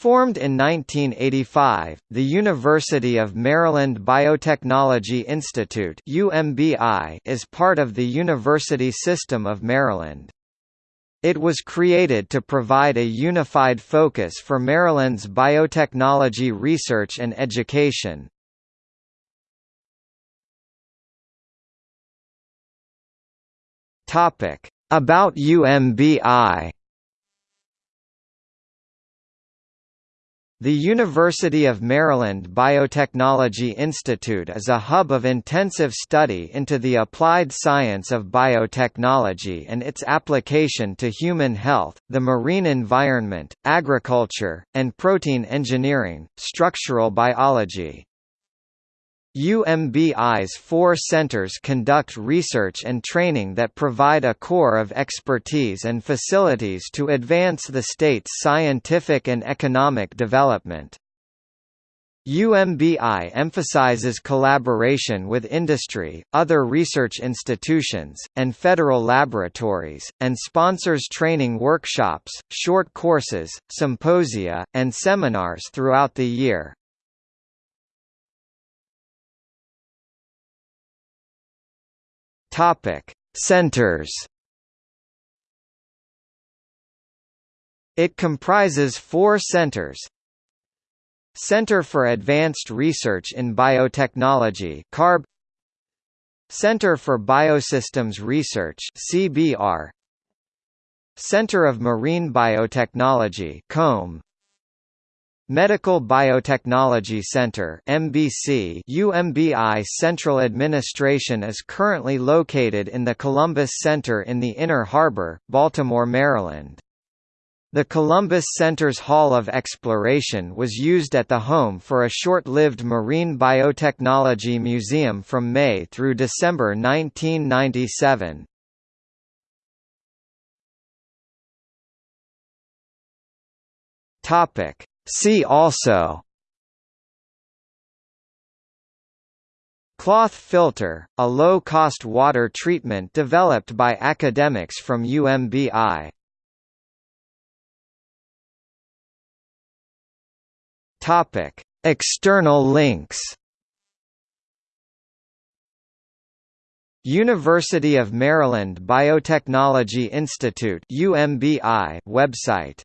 Formed in 1985, the University of Maryland Biotechnology Institute (UMBI) is part of the University System of Maryland. It was created to provide a unified focus for Maryland's biotechnology research and education. Topic: About UMBI The University of Maryland Biotechnology Institute is a hub of intensive study into the applied science of biotechnology and its application to human health, the marine environment, agriculture, and protein engineering, structural biology. UMBI's four centers conduct research and training that provide a core of expertise and facilities to advance the state's scientific and economic development. UMBI emphasizes collaboration with industry, other research institutions, and federal laboratories, and sponsors training workshops, short courses, symposia, and seminars throughout the year. Topic: Centers. It comprises four centers. Center for Advanced Research in Biotechnology CARB Center for Biosystems Research CBR Center of Marine Biotechnology COMB Medical Biotechnology Center MBC UMBI Central Administration is currently located in the Columbus Center in the Inner Harbor, Baltimore, Maryland. The Columbus Center's Hall of Exploration was used at the home for a short-lived Marine Biotechnology Museum from May through December 1997. Topic See also Cloth filter, a low-cost water treatment developed by academics from UMBI. Topic: External links. University of Maryland Biotechnology Institute UMBI website